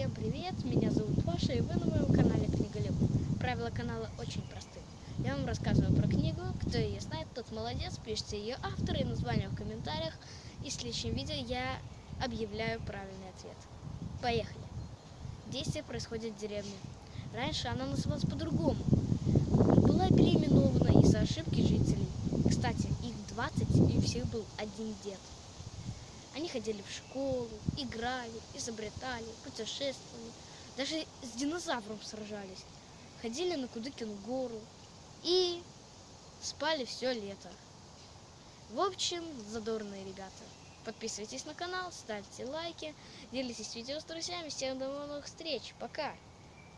Всем привет, меня зовут Паша и вы на моем канале Книголюб. Правила канала очень просты. Я вам рассказываю про книгу, кто ее знает, тот молодец, пишите ее автор и название в комментариях. И в следующем видео я объявляю правильный ответ. Поехали! Действие происходит в деревне. Раньше она называлась по-другому. Была переименована из-за ошибки жителей. Кстати, их 20 и у всех был один дед. Они ходили в школу, играли, изобретали, путешествовали, даже с динозавром сражались, ходили на Кудыкину гору и спали все лето. В общем, задорные ребята. Подписывайтесь на канал, ставьте лайки, делитесь видео с друзьями. Всем до новых встреч. Пока!